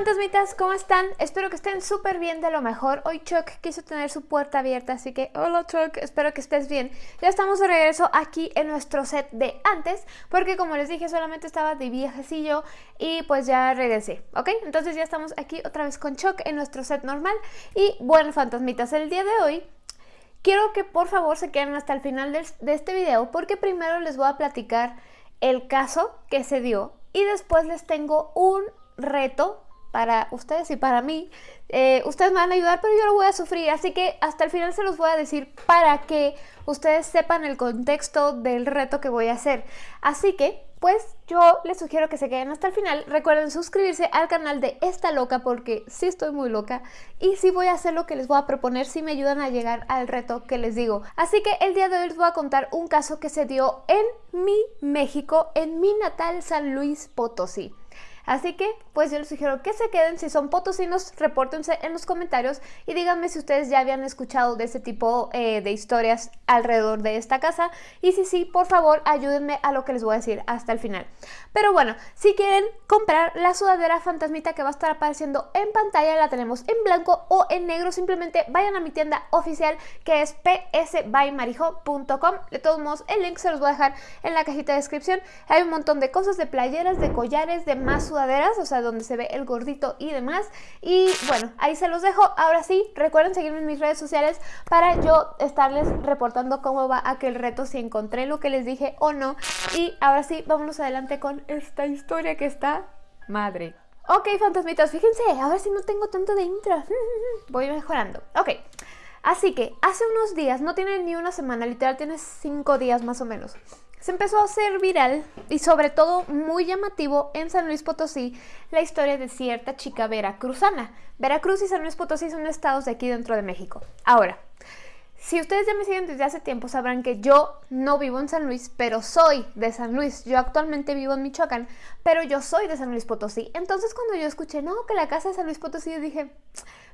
fantasmitas, ¿cómo están? Espero que estén súper bien de lo mejor. Hoy Chuck quiso tener su puerta abierta, así que hola Chuck, espero que estés bien. Ya estamos de regreso aquí en nuestro set de antes, porque como les dije solamente estaba de viajecillo y pues ya regresé, ¿ok? Entonces ya estamos aquí otra vez con Chuck en nuestro set normal. Y bueno, fantasmitas, el día de hoy quiero que por favor se queden hasta el final de, este video, porque primero les voy a platicar el caso que se dio y después les tengo un reto para ustedes y para mí. Eh, ustedes me van a ayudar, pero yo lo voy a sufrir, así que hasta el final se los voy a decir para que ustedes sepan el contexto del reto que voy a hacer. Así que, pues yo les sugiero que se queden hasta el final. Recuerden suscribirse al canal de Esta Loca porque sí estoy muy loca y sí voy a hacer lo que les voy a proponer si me ayudan a llegar al reto que les digo. Así que el día de hoy les voy a contar un caso que se dio en mi México, en mi natal San Luis Potosí. Así que, pues yo les sugiero que se queden. Si son potosinos, repórtense en los comentarios y díganme si ustedes ya habían escuchado de este tipo eh, de historias alrededor de esta casa. Y si sí, por favor, ayúdenme a lo que les voy a decir hasta el final. Pero bueno, si quieren comprar la sudadera fantasmita que va a estar apareciendo en pantalla, la tenemos en blanco o en negro. Simplemente vayan a mi tienda oficial que es psbymarijo.com. De todos modos, el link se los voy a dejar en la cajita de descripción. Hay un montón de cosas, de playeras, de collares, de más sudaderas, o sea, donde se ve el gordito y demás. Y bueno, ahí se los dejo. Ahora sí, recuerden seguirme en mis redes sociales para yo estarles reportando cómo va aquel reto, si encontré lo que les dije o no. Y ahora sí, vámonos adelante con esta historia que está madre. Ok, fantasmitas, fíjense, a ver si no tengo tanto de intro. Voy mejorando. Ok, así que hace unos días, no tiene ni una semana, literal tiene cinco días más o menos se empezó a hacer viral y sobre todo muy llamativo en San Luis Potosí la historia de cierta chica veracruzana. Veracruz y San Luis Potosí son estados de aquí dentro de México. Ahora, si ustedes ya me siguen desde hace tiempo sabrán que yo no vivo en San Luis, pero soy de San Luis. Yo actualmente vivo en Michoacán, pero yo soy de San Luis Potosí. Entonces cuando yo escuché, no, que la casa de San Luis Potosí, yo dije,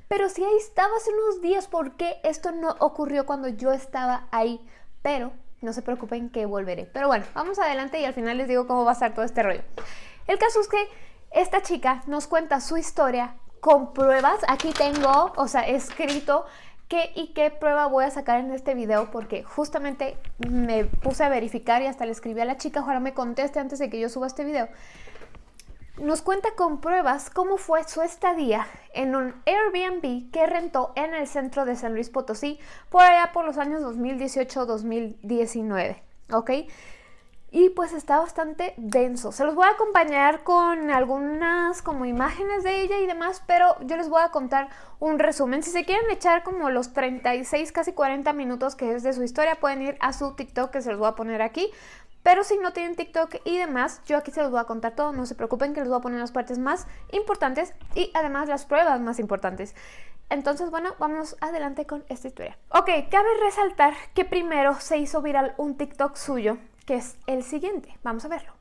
pero si ahí estaba hace unos días, ¿por qué esto no ocurrió cuando yo estaba ahí? Pero no se preocupen que volveré. Pero bueno, vamos adelante y al final les digo cómo va a estar todo este rollo. El caso es que esta chica nos cuenta su historia con pruebas. Aquí tengo, o sea, escrito qué y qué prueba voy a sacar en este video porque justamente me puse a verificar y hasta le escribí a la chica, ojalá me conteste antes de que yo suba este video nos cuenta con pruebas cómo fue su estadía en un Airbnb que rentó en el centro de San Luis Potosí por allá por los años 2018-2019, ¿ok? Y pues está bastante denso. Se los voy a acompañar con algunas como imágenes de ella y demás, pero yo les voy a contar un resumen. Si se quieren echar como los 36, casi 40 minutos que es de su historia, pueden ir a su TikTok que se los voy a poner aquí pero si no tienen TikTok y demás, yo aquí se los voy a contar todo, no se preocupen que les voy a poner las partes más importantes y además las pruebas más importantes. Entonces, bueno, vamos adelante con esta historia. Ok, cabe resaltar que primero se hizo viral un TikTok suyo, que es el siguiente. Vamos a verlo.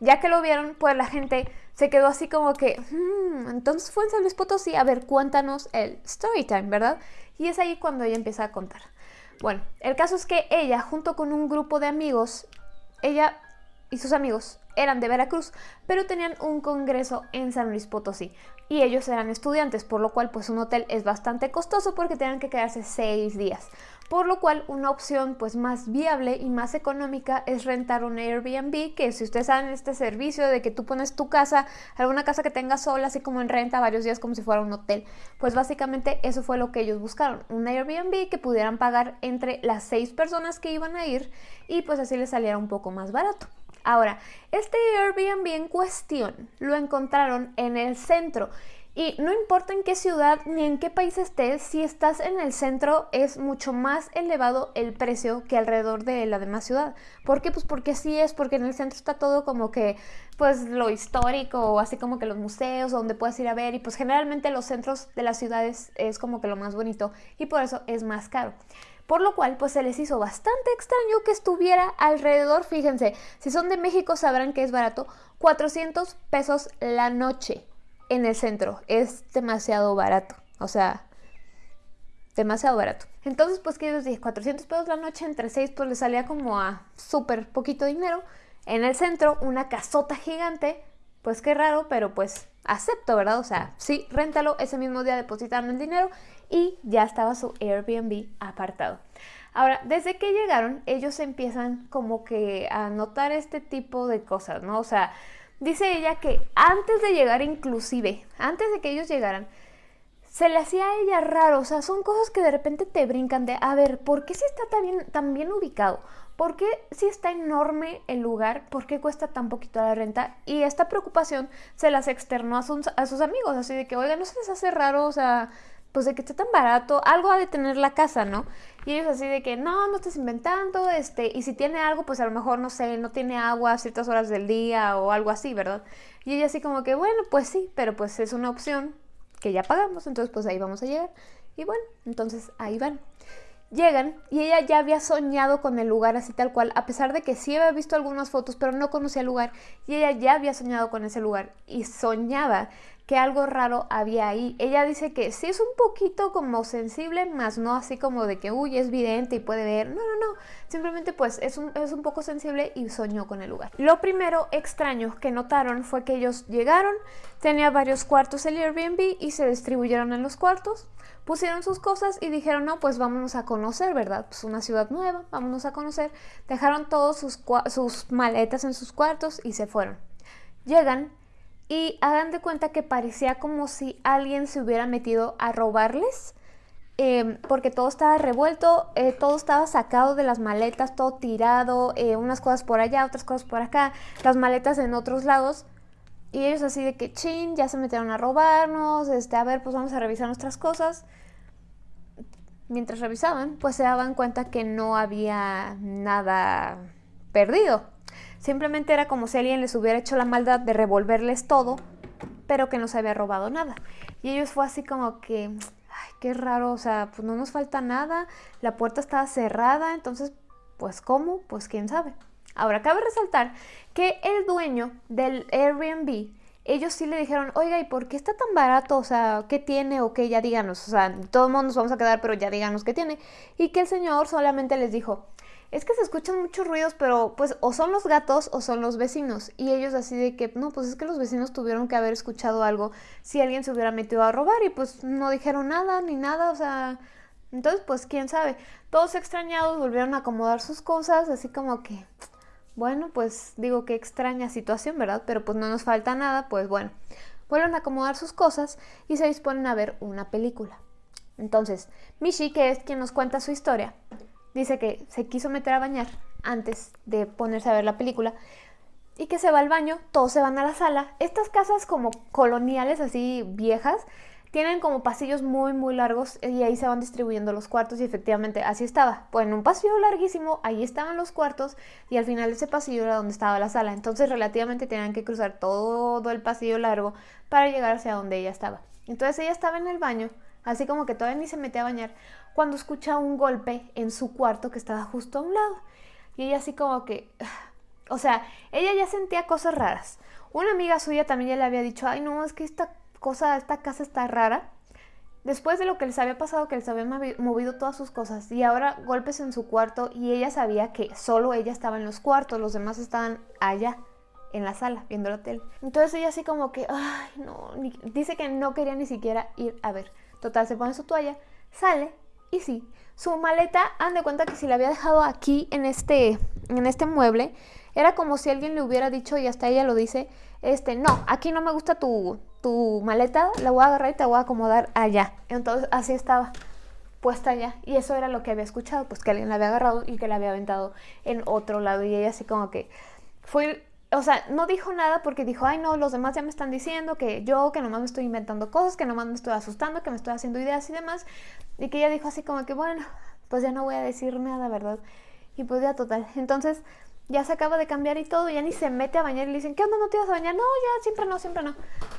Ya que lo vieron, pues la gente se quedó así como que, hmm, entonces fue en San Luis Potosí, a ver, cuéntanos el story time, ¿verdad? Y es ahí cuando ella empieza a contar. Bueno, el caso es que ella, junto con un grupo de amigos, ella y sus amigos eran de Veracruz, pero tenían un congreso en San Luis Potosí y ellos eran estudiantes, por lo cual pues un hotel es bastante costoso porque tenían que quedarse seis días por lo cual una opción pues más viable y más económica es rentar un Airbnb, que si ustedes saben este servicio de que tú pones tu casa, alguna casa que tengas sola, así como en renta varios días como si fuera un hotel, pues básicamente eso fue lo que ellos buscaron, un Airbnb que pudieran pagar entre las seis personas que iban a ir y pues así les saliera un poco más barato. Ahora, este Airbnb en cuestión lo encontraron en el centro Y no importa en qué ciudad ni en qué país estés, si estás en el centro es mucho más elevado el precio que alrededor de la demás ciudad. ¿Por qué? Pues porque sí es, porque en el centro está todo como que, pues lo histórico, así como que los museos, donde puedes ir a ver, y pues generalmente los centros de las ciudades es como que lo más bonito, y por eso es más caro. Por lo cual, pues se les hizo bastante extraño que estuviera alrededor, fíjense, si son de México sabrán que es barato, 400 pesos la noche en el centro. Es demasiado barato. O sea, demasiado barato. Entonces, pues, que les dije? 400 pesos la noche entre 6, pues le salía como a súper poquito dinero. En el centro, una casota gigante. Pues qué raro, pero pues acepto, ¿verdad? O sea, sí, réntalo, ese mismo día depositaron el dinero y ya estaba su Airbnb apartado. Ahora, desde que llegaron, ellos empiezan como que a notar este tipo de cosas, ¿no? O sea, Dice ella que antes de llegar inclusive, antes de que ellos llegaran, se le hacía a ella raro, o sea, son cosas que de repente te brincan de, a ver, ¿por qué si está tan bien, tan bien ubicado? ¿Por qué si está enorme el lugar? ¿Por qué cuesta tan poquito la renta? Y esta preocupación se las externó a sus, a sus amigos, así de que, oiga, ¿no se les hace raro? O sea, pues de que esté tan barato, algo ha de tener la casa, ¿no? Y ellos así de que, no, no estás inventando, este, y si tiene algo, pues a lo mejor, no sé, no tiene agua a ciertas horas del día o algo así, ¿verdad? Y ella así como que, bueno, pues sí, pero pues es una opción que ya pagamos, entonces pues ahí vamos a llegar. Y bueno, entonces ahí van. Llegan y ella ya había soñado con el lugar así tal cual, a pesar de que sí había visto algunas fotos, pero no conocía el lugar. Y ella ya había soñado con ese lugar y soñaba que algo raro había ahí. Ella dice que sí es un poquito como sensible, más no así como de que, uy, es vidente y puede ver. No, no, no. Simplemente pues es un, es un poco sensible y soñó con el lugar. Lo primero extraño que notaron fue que ellos llegaron, tenía varios cuartos el Airbnb y se distribuyeron en los cuartos. Pusieron sus cosas y dijeron, no, pues vámonos a conocer, ¿verdad? Pues una ciudad nueva, vámonos a conocer. Dejaron todos sus, sus maletas en sus cuartos y se fueron. Llegan y hagan de cuenta que parecía como si alguien se hubiera metido a robarles. Em, porque todo estaba revuelto, eh, todo estaba sacado de las maletas, todo tirado, eh, unas cosas por allá, otras cosas por acá, las maletas en otros lados. Y ellos así de que, chin, ya se metieron a robarnos, este, a ver, pues vamos a revisar nuestras cosas. Mientras revisaban, pues se daban cuenta que no había nada perdido. Simplemente era como si alguien les hubiera hecho la maldad de revolverles todo, pero que no se había robado nada. Y ellos fue así como que, ay, qué raro, o sea, pues no nos falta nada, la puerta estaba cerrada, entonces, pues ¿cómo? Pues quién sabe. Ahora, cabe resaltar que el dueño del Airbnb, ellos sí le dijeron, oiga, ¿y por qué está tan barato? O sea, ¿qué tiene? O qué, ya díganos, o sea, todo el mundo nos vamos a quedar, pero ya díganos qué tiene. Y que el señor solamente les dijo, es que se escuchan muchos ruidos, pero pues o son los gatos o son los vecinos. Y ellos así de que, no, pues es que los vecinos tuvieron que haber escuchado algo si alguien se hubiera metido a robar y pues no dijeron nada ni nada, o sea... Entonces, pues quién sabe. Todos extrañados volvieron a acomodar sus cosas, así como que, bueno, pues digo que extraña situación, ¿verdad? Pero pues no nos falta nada, pues bueno. Vuelven a acomodar sus cosas y se disponen a ver una película. Entonces, Mishi, que es quien nos cuenta su historia, dice que se quiso meter a bañar antes de ponerse a ver la película y que se va al baño, todos se van a la sala. Estas casas como coloniales así viejas tienen como pasillos muy muy largos y ahí se van distribuyendo los cuartos y efectivamente así estaba. Pues en un pasillo larguísimo, ahí estaban los cuartos y al final de ese pasillo era donde estaba la sala. Entonces relativamente tenían que cruzar todo el pasillo largo para llegar hacia donde ella estaba. Entonces ella estaba en el baño así como que todavía ni se metía a bañar, cuando escucha un golpe en su cuarto que estaba justo a un lado. Y ella así como que, o sea, ella ya sentía cosas raras. Una amiga suya también ya le había dicho, ay no, es que esta cosa, esta casa está rara. Después de lo que les había pasado, que les había movido todas sus cosas y ahora golpes en su cuarto y ella sabía que solo ella estaba en los cuartos, los demás estaban allá en la sala viendo la tele. Entonces ella así como que, ay no, dice que no quería ni siquiera ir a ver. Total, se pone su toalla, sale y sí, su maleta, han de cuenta que si la había dejado aquí en este, en este mueble, era como si alguien le hubiera dicho, y hasta ella lo dice, este, no, aquí no me gusta tu, tu maleta, la voy a agarrar y te voy a acomodar allá. Entonces así estaba puesta allá y eso era lo que había escuchado, pues que alguien la había agarrado y que la había aventado en otro lado y ella así como que fue o sea, no dijo nada porque dijo, ay no, los demás ya me están diciendo que yo, que nomás me estoy inventando cosas, que nomás me estoy asustando, que me estoy haciendo ideas y demás. Y que ella dijo así como que, bueno, pues ya no voy a decir nada, ¿verdad? Y pues ya total. Entonces ya se acaba de cambiar y todo, ya ni se mete a bañar y le dicen, ¿qué onda? ¿No te vas a bañar? No, ya, siempre no, siempre no.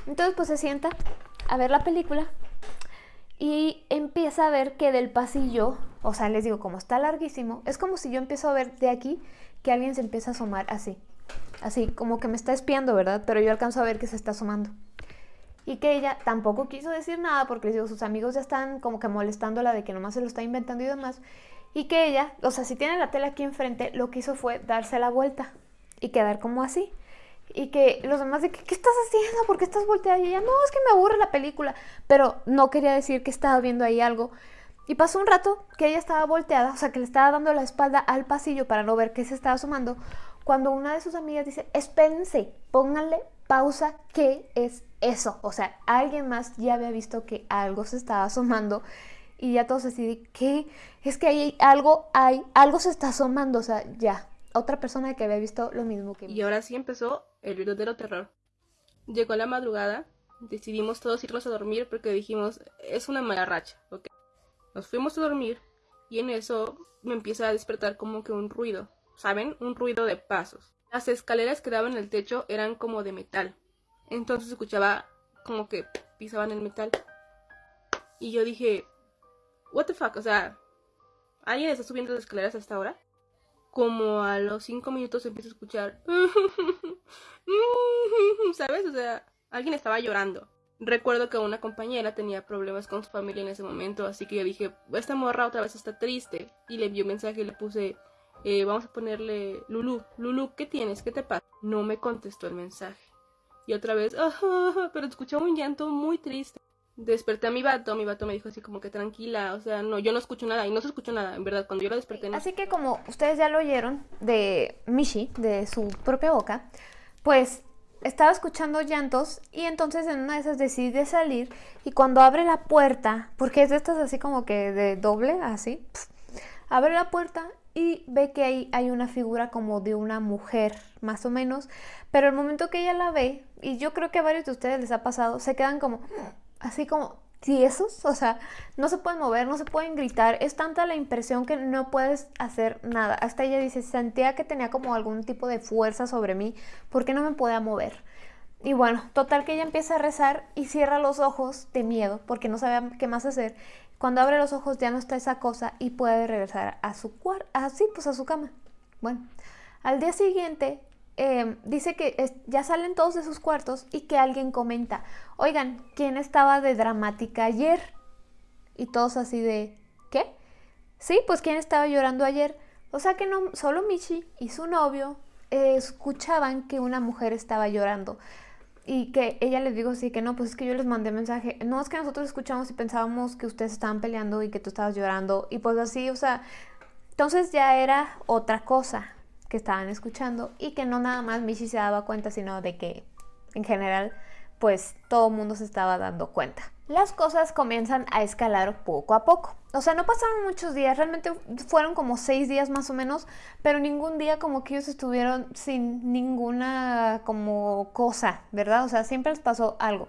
Entonces pues se sienta a ver la película y empieza a ver que del pasillo, o sea, les digo, como está larguísimo, es como si yo empiezo a ver de aquí que alguien se empieza a asomar así. Así, como que me está espiando, ¿verdad? Pero yo alcanzo a ver que se está asomando. Y que ella tampoco quiso decir nada porque les digo, sus amigos ya están como que molestándola de que nomás se lo está inventando y demás. Y que ella, o sea, si tiene la tela aquí enfrente, lo que hizo fue darse la vuelta y quedar como así. Y que los demás de ¿qué estás haciendo? ¿Por qué estás volteada? Y ella, no, es que me aburre la película. Pero no quería decir que estaba viendo ahí algo. Y pasó un rato que ella estaba volteada, o sea, que le estaba dando la espalda al pasillo para no ver qué se estaba sumando, cuando una de sus amigas dice, espérense, pónganle pausa, ¿qué es eso? O sea, alguien más ya había visto que algo se estaba asomando y ya todos así ¿qué? Es que hay algo, hay, algo se está asomando, o sea, ya, otra persona que había visto lo mismo que Y ahora sí empezó el verdadero terror. Llegó la madrugada, decidimos todos irnos a dormir porque dijimos, es una mala racha, ¿ok? Nos fuimos a dormir y en eso me empieza a despertar como que un ruido, ¿saben? Un ruido de pasos. Las escaleras que daban en el techo eran como de metal. Entonces escuchaba como que pisaban el metal. Y yo dije, what the fuck, o sea, ¿alguien está subiendo las escaleras hasta ahora? Como a los cinco minutos empiezo a escuchar, ¿sabes? O sea, alguien estaba llorando. Recuerdo que una compañera tenía problemas con su familia en ese momento, así que yo dije, esta morra otra vez está triste. Y le envió un mensaje y le puse, eh, vamos a ponerle Lulu, Lulu, ¿qué tienes? ¿Qué te pasa? No me contestó el mensaje. Y otra vez, pero escuchaba un llanto muy triste. Desperté a mi vato, mi vato me dijo así como que tranquila, o sea, no, yo no escucho nada y no se escuchó nada, en verdad, cuando yo la desperté. Así que como ustedes ya lo oyeron de Mishi, de su propia boca, pues estaba escuchando llantos y entonces en una de esas decide salir y cuando abre la puerta, porque es de estas así como que de doble, así, abre la puerta y ve que ahí hay una figura como de una mujer, más o menos, pero el momento que ella la ve, y yo creo que a varios de ustedes les ha pasado, se quedan como así como tiesos, o sea, no se pueden mover, no se pueden gritar, es tanta la impresión que no puedes hacer nada. Hasta ella dice, sentía que tenía como algún tipo de fuerza sobre mí porque no me podía mover. Y bueno, total que ella empieza a rezar y cierra los ojos de miedo porque no sabía qué más hacer. Cuando abre los ojos ya no está esa cosa y puede regresar a su cuarto, así pues a su cama. Bueno, al día siguiente em, dice que ya salen todos de sus cuartos y que alguien comenta, oigan, ¿quién estaba de dramática ayer? Y todos así de, ¿qué? Sí, pues ¿quién estaba llorando ayer? O sea que no, solo Michi y su novio eh, escuchaban que una mujer estaba llorando y que ella les dijo así que no, pues es que yo les mandé mensaje, no es que nosotros escuchamos y pensábamos que ustedes estaban peleando y que tú estabas llorando y pues así, o sea, entonces ya era otra cosa que estaban escuchando y que no nada más Michi se daba cuenta, sino de que en general pues todo el mundo se estaba dando cuenta. Las cosas comienzan a escalar poco a poco. O sea, no pasaron muchos días, realmente fueron como seis días más o menos, pero ningún día como que ellos estuvieron sin ninguna como cosa, ¿verdad? O sea, siempre les pasó algo.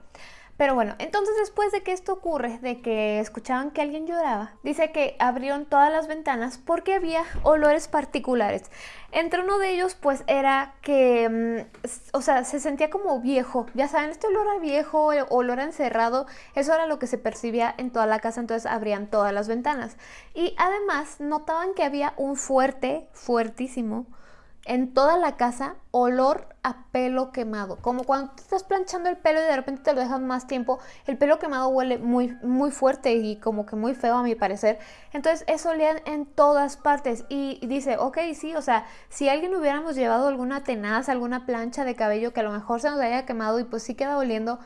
Pero bueno, entonces después de que esto ocurre, de que escuchaban que alguien lloraba, dice que abrieron todas las ventanas porque había olores particulares. Entre uno de ellos, pues era que, mm, o sea, se sentía como viejo. Ya saben, este olor a viejo, olor a encerrado, eso era lo que se percibía en toda la casa, entonces abrían todas las ventanas. Y además notaban que había un fuerte, fuertísimo, en toda la casa olor a pelo quemado. Como cuando te estás planchando el pelo y de repente te lo dejas más tiempo, el pelo quemado huele muy, muy fuerte y como que muy feo a mi parecer. Entonces eso olía en todas partes y, dice, ok, sí, o sea, si alguien hubiéramos llevado alguna tenaz, alguna plancha de cabello que a lo mejor se nos haya quemado y pues sí queda oliendo,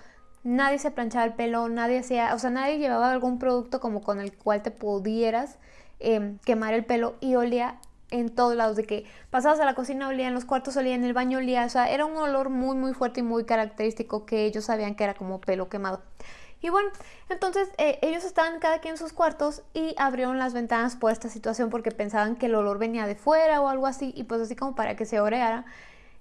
nadie se planchaba el pelo, nadie hacía, o sea, nadie llevaba algún producto como con el cual te pudieras em, quemar el pelo y olía en todos lados, de que pasabas a la cocina olía, en los cuartos olía, en el baño olía, o sea, era un olor muy muy fuerte y muy característico que ellos sabían que era como pelo quemado. Y bueno, entonces eh, ellos estaban cada quien en sus cuartos y abrieron las ventanas por esta situación porque pensaban que el olor venía de fuera o algo así y pues así como para que se oreara.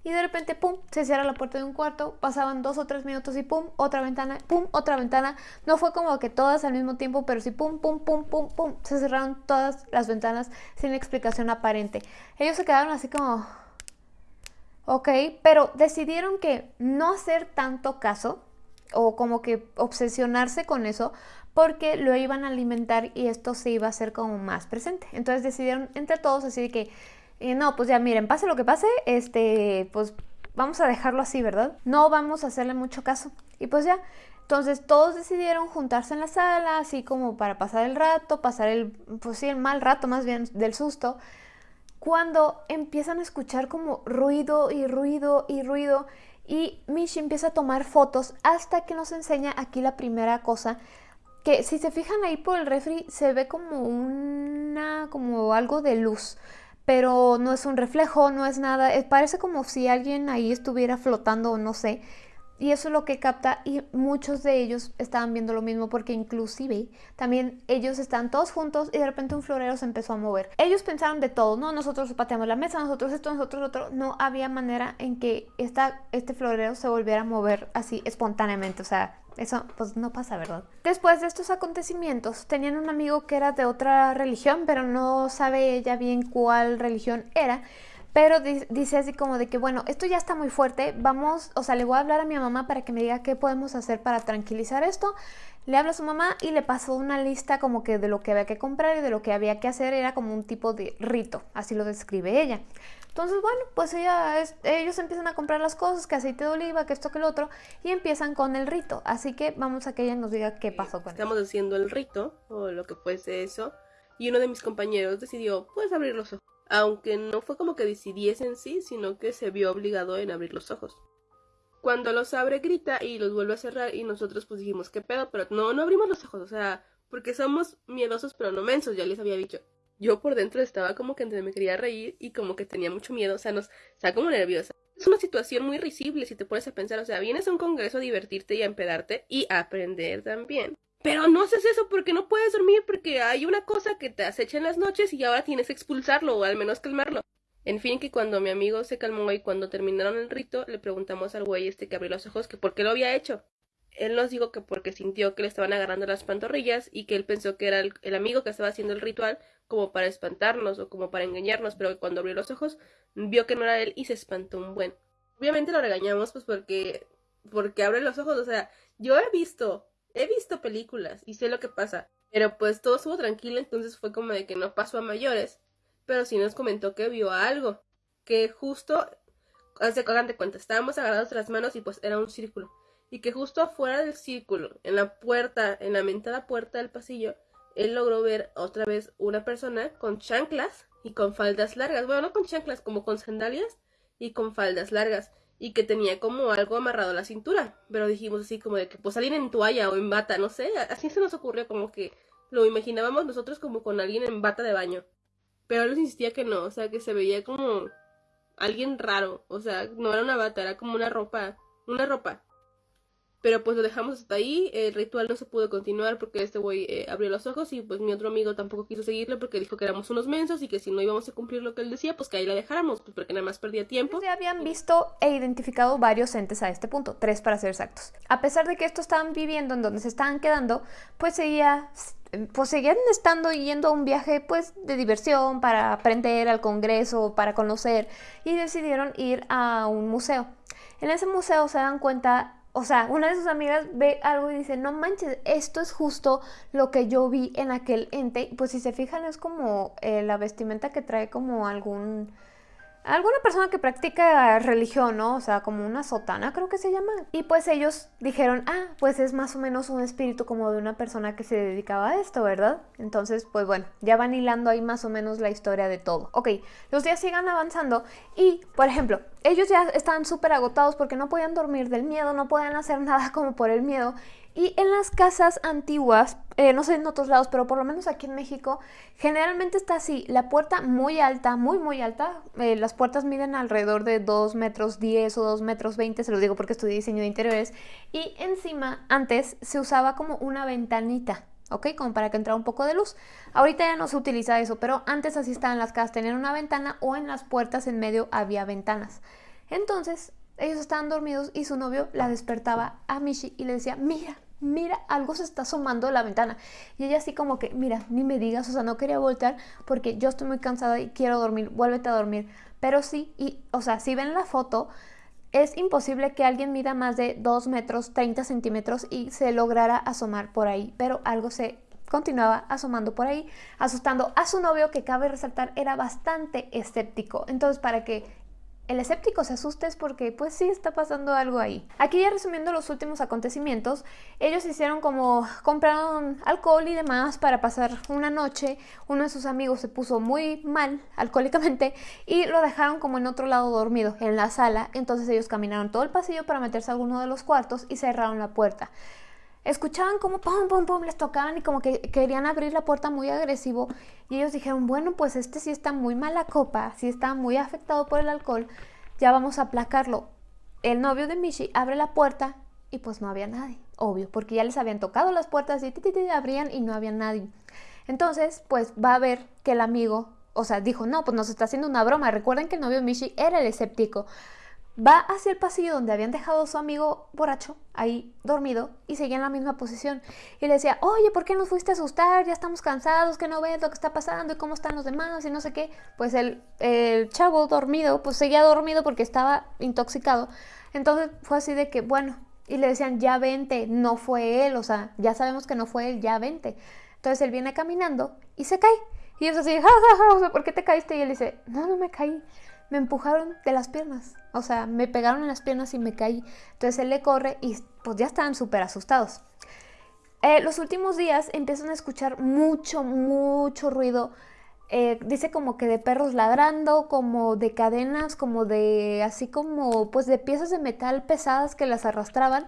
Y de repente, pum, se cierra la puerta de un cuarto, pasaban dos o tres minutos y pum, otra ventana, pum, otra ventana. No fue como que todas al mismo tiempo, pero sí, pum, pum, pum, pum, pum, se cerraron todas las ventanas sin explicación aparente. Ellos se quedaron así como, ok, pero decidieron que no hacer tanto caso o como que obsesionarse con eso porque lo iban a alimentar y esto se iba a hacer como más presente. Entonces decidieron entre todos así que y no, pues ya miren, pase lo que pase, este, pues vamos a dejarlo así, ¿verdad? No vamos a hacerle mucho caso. Y pues ya, entonces todos decidieron juntarse en la sala, así como para pasar el rato, pasar el, pues sí, el mal rato más bien del susto, cuando empiezan a escuchar como ruido y ruido y ruido y Mishi empieza a tomar fotos hasta que nos enseña aquí la primera cosa que si se fijan ahí por el refri se ve como una como algo de luz pero no es un reflejo, no es nada, parece como si alguien ahí estuviera flotando o no sé. Y eso es lo que capta y muchos de ellos estaban viendo lo mismo porque inclusive también ellos están todos juntos y de repente un florero se empezó a mover. Ellos pensaron de todo, no, nosotros pateamos la mesa, nosotros esto, nosotros otro. No había manera en que esta, este florero se volviera a mover así espontáneamente. O sea, eso pues no pasa, ¿verdad? Después de estos acontecimientos, tenían un amigo que era de otra religión, pero no sabe ella bien cuál religión era. Pero dice así como de que, bueno, esto ya está muy fuerte, vamos, o sea, le voy a hablar a mi mamá para que me diga qué podemos hacer para tranquilizar esto. Le habla a su mamá y le pasó una lista como que de lo que había que comprar y de lo que había que hacer, era como un tipo de rito, así lo describe ella. Entonces, bueno, pues ella ellos empiezan a comprar las cosas, que aceite de oliva, que esto, que lo otro, y empiezan con el rito. Así que vamos a que ella nos diga qué pasó con Estamos haciendo el rito, o lo que fuese eso, y uno de mis compañeros decidió, pues, abrir los ojos. Aunque no fue como que decidiese en sí, sino que se vio obligado en abrir los ojos. Cuando los abre, grita y los vuelve a cerrar, y nosotros pues dijimos, ¿qué pedo? Pero no, no abrimos los ojos, o sea, porque somos miedosos pero no mensos, ya les había dicho yo por dentro estaba como que me quería reír y como que tenía mucho miedo, o sea, nos, estaba como nerviosa. Es una situación muy risible si te pones a pensar, o sea, vienes a un congreso a divertirte y a empedarte y a aprender también. Pero no haces eso porque no puedes dormir porque hay una cosa que te acecha en las noches y ahora tienes que expulsarlo o al menos calmarlo. En fin, que cuando mi amigo se calmó y cuando terminaron el rito, le preguntamos al güey este que abrió los ojos que por qué lo había hecho. Él nos dijo que porque sintió que le estaban agarrando las pantorrillas y que él pensó que era el amigo que estaba haciendo el ritual como para espantarnos o como para engañarnos, pero cuando abrió los ojos vio que no era él y se espantó un buen. Obviamente lo regañamos pues porque porque abre los ojos, o sea, yo he visto, he visto películas y sé lo que pasa, pero pues todo estuvo tranquilo, entonces fue como de que no pasó a mayores, pero sí nos comentó que vio algo, que justo, hace de cuenta, estábamos agarrados las manos y pues era un círculo, y que justo afuera del círculo, en la puerta, en la mentada puerta del pasillo, él logró ver otra vez una persona con chanclas y con faldas largas. Bueno, no con chanclas, como con sandalias y con faldas largas. Y que tenía como algo amarrado a la cintura. Pero dijimos así como de que pues alguien en toalla o en bata, no sé. Así se nos ocurrió como que lo imaginábamos nosotros como con alguien en bata de baño. Pero él insistía que no, o sea, que se veía como alguien raro. O sea, no era una bata, era como una ropa. Una ropa. Pero pues lo dejamos hasta ahí, el ritual no se pudo continuar porque este güey eh, abrió los ojos y pues mi otro amigo tampoco quiso seguirlo porque dijo que éramos unos mensos y que si no íbamos a cumplir lo que él decía, pues que ahí la dejáramos, pues porque nada más perdía tiempo. Ya habían visto e identificado varios entes a este punto, tres para ser exactos. A pesar de que estos estaban viviendo en donde se estaban quedando, pues seguía pues seguían estando yendo a un viaje pues de diversión para aprender al congreso, para conocer y decidieron ir a un museo. En ese museo se dan cuenta o sea, una de sus amigas ve algo y dice, no manches, esto es justo lo que yo vi en aquel ente. Pues si se fijan es como eh, la vestimenta que trae como algún alguna persona que practica religión, ¿no? O sea, como una sotana creo que se llama. Y pues ellos dijeron, ah, pues es más o menos un espíritu como de una persona que se dedicaba a esto, ¿verdad? Entonces, pues bueno, ya van hilando ahí más o menos la historia de todo. Ok, los días sigan avanzando y, por ejemplo, ellos ya estaban súper agotados porque no podían dormir del miedo, no podían hacer nada como por el miedo. Y en las casas antiguas, eh, no sé en otros lados, pero por lo menos aquí en México, generalmente está así, la puerta muy alta, muy muy alta, eh, las puertas miden alrededor de 2 metros 10 o 2 metros 20, se lo digo porque estudié diseño de interiores, y encima antes se usaba como una ventanita, ¿ok? Como para que entrara un poco de luz. Ahorita ya no se utiliza eso, pero antes así estaban las casas, tenían una ventana o en las puertas en medio había ventanas. Entonces, ellos estaban dormidos y su novio la despertaba a Mishi y le decía, mira, mira, algo se está asomando de la ventana. Y ella así como que, mira, ni me digas, o sea, no quería voltear porque yo estoy muy cansada y quiero dormir, vuélvete a dormir. Pero sí, y, o sea, si ven la foto, es imposible que alguien mida más de 2 metros 30 centímetros y se lograra asomar por ahí, pero algo se continuaba asomando por ahí, asustando a su novio que cabe resaltar era bastante escéptico. Entonces, para que el escéptico se asuste es porque pues sí está pasando algo ahí. Aquí ya resumiendo los últimos acontecimientos, ellos hicieron como compraron alcohol y demás para pasar una noche. Uno de sus amigos se puso muy mal alcohólicamente y lo dejaron como en otro lado dormido, en la sala. Entonces ellos caminaron todo el pasillo para meterse a alguno de los cuartos y cerraron la puerta escuchaban como pum, pum, pum, les tocaban y como que querían abrir la puerta muy agresivo. Y ellos dijeron, bueno, pues este sí está muy mala copa, sí está muy afectado por el alcohol, ya vamos a aplacarlo. El novio de Michi abre la puerta y pues no había nadie, obvio, porque ya les habían tocado las puertas y ti, abrían y no había nadie. Entonces, pues va a ver que el amigo, o sea, dijo, no, pues nos está haciendo una broma. Recuerden que el novio de Michi era el escéptico va hacia el pasillo donde habían dejado su amigo borracho, ahí dormido, y seguía en la misma posición. Y le decía, oye, ¿por qué nos fuiste a asustar? Ya estamos cansados, que no ves lo que está pasando y cómo están los demás y no sé qué. Pues el, el chavo dormido, pues seguía dormido porque estaba intoxicado. Entonces fue así de que, bueno, y le decían, ya vente, no fue él, o sea, ya sabemos que no fue él, ya vente. Entonces él viene caminando y se cae. Y ellos así, ja, ja, ja, ¿por qué te caíste? Y él dice, no, no me caí me empujaron de las piernas. O sea, me pegaron en las piernas y me caí. Entonces él le corre y pues ya estaban súper asustados. Eh, los últimos días empiezan a escuchar mucho, mucho ruido. Eh, dice como que de perros ladrando, como de cadenas, como de así como pues de piezas de metal pesadas que las arrastraban.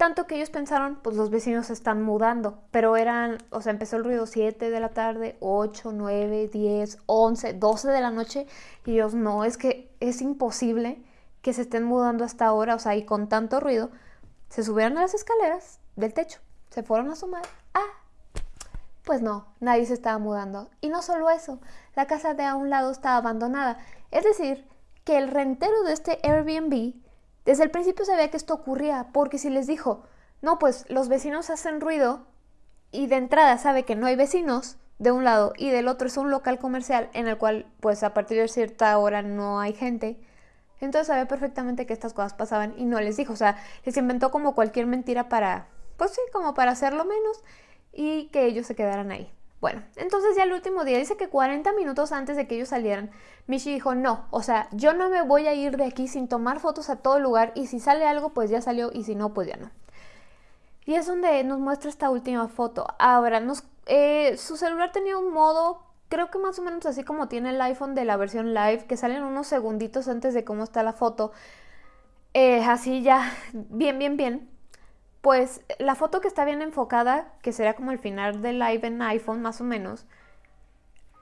Tanto que ellos pensaron, pues los vecinos se están mudando, pero eran, o sea, empezó el ruido 7 de la tarde, 8, 9, 10, 11, 12 de la noche, y ellos, no, es que es imposible que se estén mudando hasta ahora, o sea, y con tanto ruido, se subieron a las escaleras del techo, se fueron a asomar, ah, pues no, nadie se estaba mudando. Y no solo eso, la casa de a un lado estaba abandonada, es decir, que el rentero de este Airbnb desde el principio sabía que esto ocurría, porque si les dijo, no, pues los vecinos hacen ruido y de entrada sabe que no hay vecinos de un lado y del otro es un local comercial en el cual pues a partir de cierta hora no hay gente, entonces sabía perfectamente que estas cosas pasaban y no les dijo, o sea, les inventó como cualquier mentira para, pues sí, como para hacerlo menos y que ellos se quedaran ahí. Bueno, entonces ya el último día dice que 40 minutos antes de que ellos salieran, Michi dijo, no, o sea, yo no me voy a ir de aquí sin tomar fotos a todo lugar y si sale algo, pues ya salió y si no, pues ya no. Y es donde nos muestra esta última foto. Ahora, eh, su celular tenía un modo, creo que más o menos así como tiene el iPhone de la versión live, que salen unos segunditos antes de cómo está la foto. Eh, así ya, bien, bien, bien. Pues la foto que está bien enfocada, que será como el final del live en iPhone más o menos,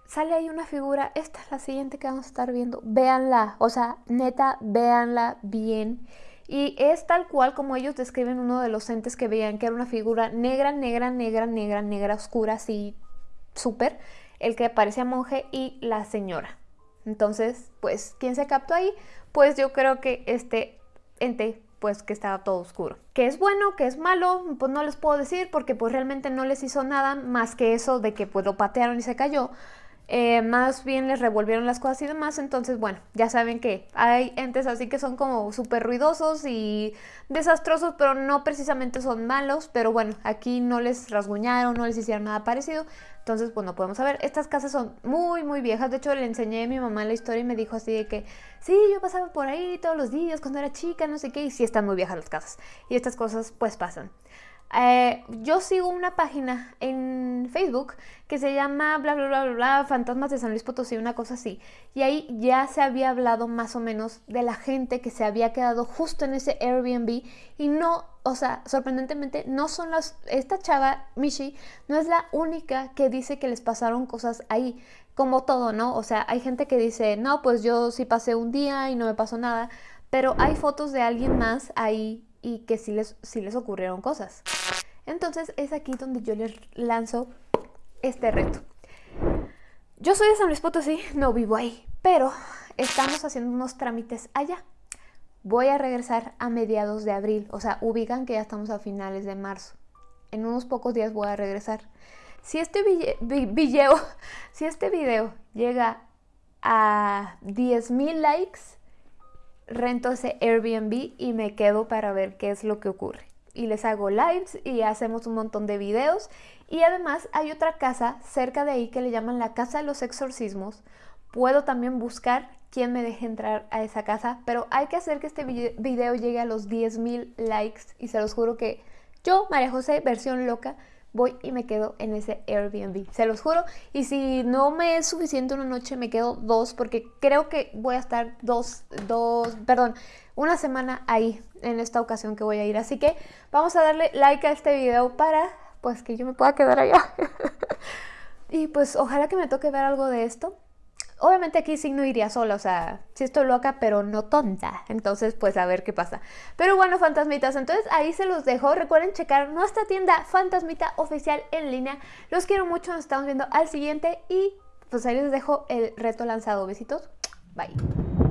sale ahí una figura, esta es la siguiente que vamos a estar viendo, véanla, o sea, neta, véanla bien. Y es tal cual como ellos describen uno de los entes que veían, que era una figura negra, negra, negra, negra, negra, oscura, así, súper, el que parecía monje y la señora. Entonces, pues, ¿quién se captó ahí? Pues yo creo que este ente pues que estaba todo oscuro. ¿Qué es bueno? ¿Qué es malo? Pues no les puedo decir porque pues realmente no les hizo nada más que eso de que pues lo patearon y se cayó. Eh, más bien les revolvieron las cosas y demás, entonces bueno, ya saben que hay entes así que son como súper ruidosos y desastrosos, pero no precisamente son malos, pero bueno, aquí no les rasguñaron, no les hicieron nada parecido, entonces pues no podemos saber. Estas casas son muy muy viejas, de hecho le enseñé a mi mamá la historia y me dijo así de que sí, yo pasaba por ahí todos los días cuando era chica, no sé qué, y sí están muy viejas las casas, y estas cosas pues pasan. Eh, yo sigo una página en Facebook que se llama bla bla bla bla bla Fantasmas de San Luis Potosí, una cosa así. Y ahí ya se había hablado más o menos de la gente que se había quedado justo en ese Airbnb y no, o sea, sorprendentemente no son las esta chava Mishi no es la única que dice que les pasaron cosas ahí, como todo, ¿no? O sea, hay gente que dice, "No, pues yo sí pasé un día y no me pasó nada." Pero hay fotos de alguien más ahí y que sí les, sí les ocurrieron cosas. Entonces es aquí donde yo les lanzo este reto. Yo soy de San Luis Potosí, no vivo ahí, pero estamos haciendo unos trámites allá. voy a regresar a mediados de abril. O sea, ubican que ya estamos a finales de marzo. En unos pocos días voy a regresar. Si este video, si este video llega a 10.000 likes, rento ese Airbnb y me quedo para ver qué es lo que ocurre. Y les hago lives y hacemos un montón de videos. Y además hay otra casa cerca de ahí que le llaman la Casa de los Exorcismos. Puedo también buscar quién me deje entrar a esa casa, pero hay que hacer que este video llegue a los 10.000 likes y se los juro que yo, María José, versión loca, voy y me quedo en ese Airbnb. Se los juro. Y si no me es suficiente una noche, me quedo dos, porque creo que voy a estar dos, dos, perdón, una semana ahí en esta ocasión que voy a ir. Así que vamos a darle like a este video para, pues, que yo me pueda quedar allá. y pues ojalá que me toque ver algo de esto. Obviamente aquí sí no iría sola, o sea, sí estoy loca, pero no tonta. Entonces, pues a ver qué pasa. Pero bueno, fantasmitas, entonces ahí se los dejo. Recuerden checar nuestra tienda Fantasmita Oficial en línea. Los quiero mucho, nos estamos viendo al siguiente y pues ahí les dejo el reto lanzado. Besitos, bye.